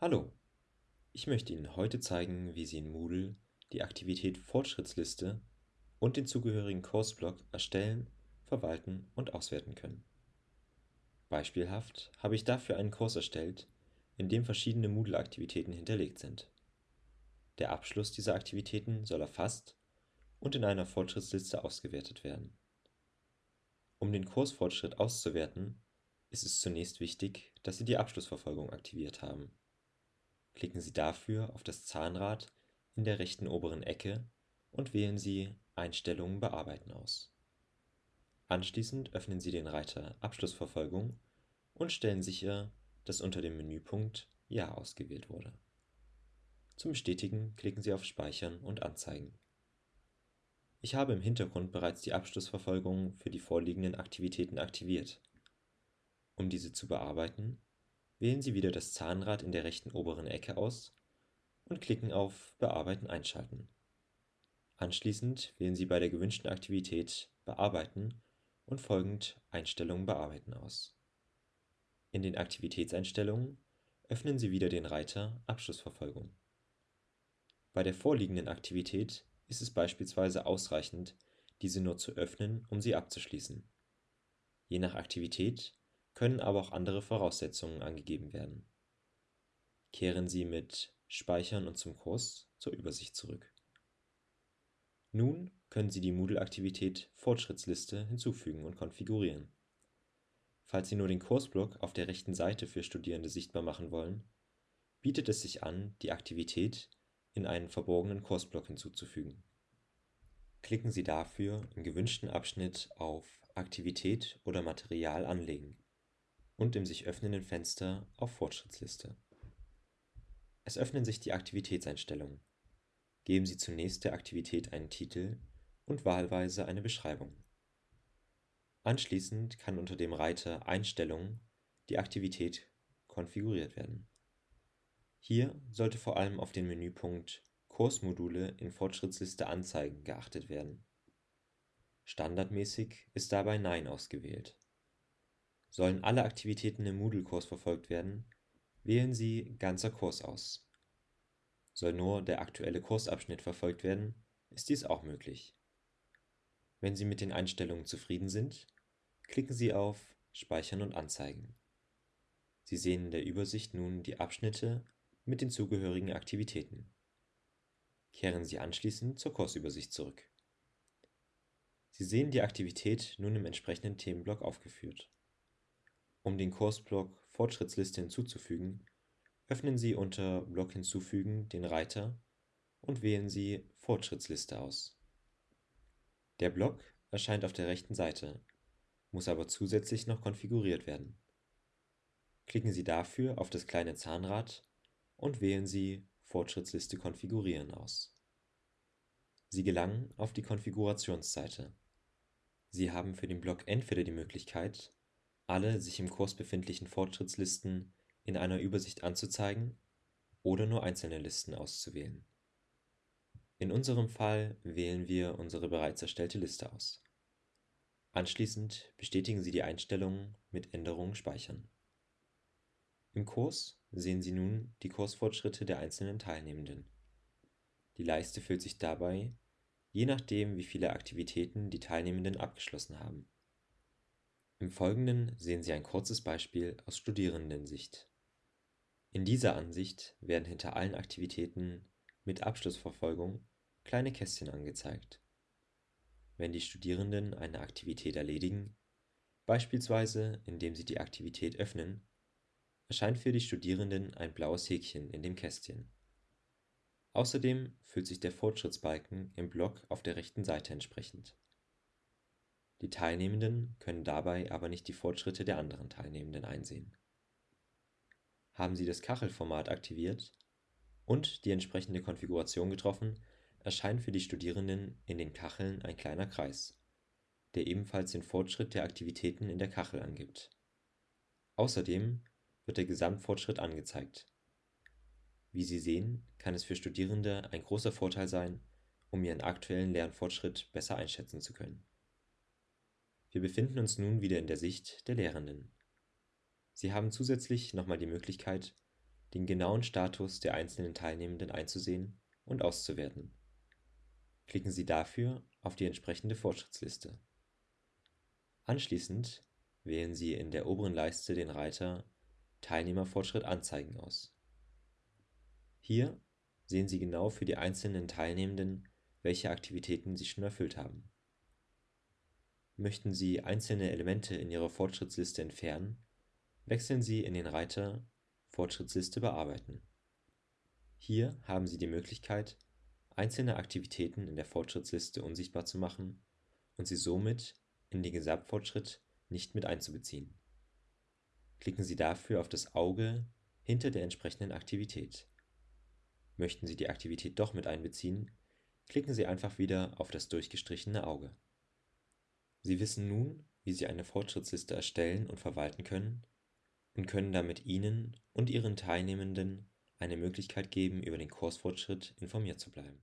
Hallo, ich möchte Ihnen heute zeigen, wie Sie in Moodle die Aktivität Fortschrittsliste und den zugehörigen Kursblock erstellen, verwalten und auswerten können. Beispielhaft habe ich dafür einen Kurs erstellt, in dem verschiedene Moodle-Aktivitäten hinterlegt sind. Der Abschluss dieser Aktivitäten soll erfasst und in einer Fortschrittsliste ausgewertet werden. Um den Kursfortschritt auszuwerten, ist es zunächst wichtig, dass Sie die Abschlussverfolgung aktiviert haben. Klicken Sie dafür auf das Zahnrad in der rechten oberen Ecke und wählen Sie Einstellungen bearbeiten aus. Anschließend öffnen Sie den Reiter Abschlussverfolgung und stellen sicher, dass unter dem Menüpunkt Ja ausgewählt wurde. Zum Bestätigen klicken Sie auf Speichern und Anzeigen. Ich habe im Hintergrund bereits die Abschlussverfolgung für die vorliegenden Aktivitäten aktiviert. Um diese zu bearbeiten, Wählen Sie wieder das Zahnrad in der rechten oberen Ecke aus und klicken auf Bearbeiten einschalten. Anschließend wählen Sie bei der gewünschten Aktivität Bearbeiten und folgend Einstellungen bearbeiten aus. In den Aktivitätseinstellungen öffnen Sie wieder den Reiter Abschlussverfolgung. Bei der vorliegenden Aktivität ist es beispielsweise ausreichend, diese nur zu öffnen, um sie abzuschließen. Je nach Aktivität können aber auch andere Voraussetzungen angegeben werden. Kehren Sie mit Speichern und zum Kurs zur Übersicht zurück. Nun können Sie die Moodle-Aktivität Fortschrittsliste hinzufügen und konfigurieren. Falls Sie nur den Kursblock auf der rechten Seite für Studierende sichtbar machen wollen, bietet es sich an, die Aktivität in einen verborgenen Kursblock hinzuzufügen. Klicken Sie dafür im gewünschten Abschnitt auf Aktivität oder Material anlegen und im sich öffnenden Fenster auf Fortschrittsliste. Es öffnen sich die Aktivitätseinstellungen. Geben Sie zunächst der Aktivität einen Titel und wahlweise eine Beschreibung. Anschließend kann unter dem Reiter Einstellungen die Aktivität konfiguriert werden. Hier sollte vor allem auf den Menüpunkt Kursmodule in Fortschrittsliste anzeigen geachtet werden. Standardmäßig ist dabei Nein ausgewählt Sollen alle Aktivitäten im Moodle-Kurs verfolgt werden, wählen Sie Ganzer Kurs aus. Soll nur der aktuelle Kursabschnitt verfolgt werden, ist dies auch möglich. Wenn Sie mit den Einstellungen zufrieden sind, klicken Sie auf Speichern und anzeigen. Sie sehen in der Übersicht nun die Abschnitte mit den zugehörigen Aktivitäten. Kehren Sie anschließend zur Kursübersicht zurück. Sie sehen die Aktivität nun im entsprechenden Themenblock aufgeführt um den Kursblock Fortschrittsliste hinzuzufügen, öffnen Sie unter Block hinzufügen den Reiter und wählen Sie Fortschrittsliste aus. Der Block erscheint auf der rechten Seite, muss aber zusätzlich noch konfiguriert werden. Klicken Sie dafür auf das kleine Zahnrad und wählen Sie Fortschrittsliste konfigurieren aus. Sie gelangen auf die Konfigurationsseite. Sie haben für den Block entweder die Möglichkeit alle sich im Kurs befindlichen Fortschrittslisten in einer Übersicht anzuzeigen oder nur einzelne Listen auszuwählen. In unserem Fall wählen wir unsere bereits erstellte Liste aus. Anschließend bestätigen Sie die Einstellungen mit Änderungen speichern. Im Kurs sehen Sie nun die Kursfortschritte der einzelnen Teilnehmenden. Die Leiste füllt sich dabei, je nachdem wie viele Aktivitäten die Teilnehmenden abgeschlossen haben im Folgenden sehen Sie ein kurzes Beispiel aus Studierendensicht. In dieser Ansicht werden hinter allen Aktivitäten mit Abschlussverfolgung kleine Kästchen angezeigt. Wenn die Studierenden eine Aktivität erledigen, beispielsweise indem sie die Aktivität öffnen, erscheint für die Studierenden ein blaues Häkchen in dem Kästchen. Außerdem füllt sich der Fortschrittsbalken im Block auf der rechten Seite entsprechend die Teilnehmenden können dabei aber nicht die Fortschritte der anderen Teilnehmenden einsehen. Haben Sie das Kachelformat aktiviert und die entsprechende Konfiguration getroffen, erscheint für die Studierenden in den Kacheln ein kleiner Kreis, der ebenfalls den Fortschritt der Aktivitäten in der Kachel angibt. Außerdem wird der Gesamtfortschritt angezeigt. Wie Sie sehen, kann es für Studierende ein großer Vorteil sein, um ihren aktuellen Lernfortschritt besser einschätzen zu können wir befinden uns nun wieder in der Sicht der Lehrenden. Sie haben zusätzlich nochmal die Möglichkeit, den genauen Status der einzelnen Teilnehmenden einzusehen und auszuwerten. Klicken Sie dafür auf die entsprechende Fortschrittsliste. Anschließend wählen Sie in der oberen Leiste den Reiter Teilnehmerfortschritt anzeigen aus. Hier sehen Sie genau für die einzelnen Teilnehmenden, welche Aktivitäten sie schon erfüllt haben. Möchten Sie einzelne Elemente in Ihrer Fortschrittsliste entfernen, wechseln Sie in den Reiter Fortschrittsliste bearbeiten. Hier haben Sie die Möglichkeit, einzelne Aktivitäten in der Fortschrittsliste unsichtbar zu machen und sie somit in den Gesamtfortschritt nicht mit einzubeziehen. Klicken Sie dafür auf das Auge hinter der entsprechenden Aktivität. Möchten Sie die Aktivität doch mit einbeziehen, klicken Sie einfach wieder auf das durchgestrichene Auge. Sie wissen nun, wie Sie eine Fortschrittsliste erstellen und verwalten können und können damit Ihnen und Ihren Teilnehmenden eine Möglichkeit geben, über den Kursfortschritt informiert zu bleiben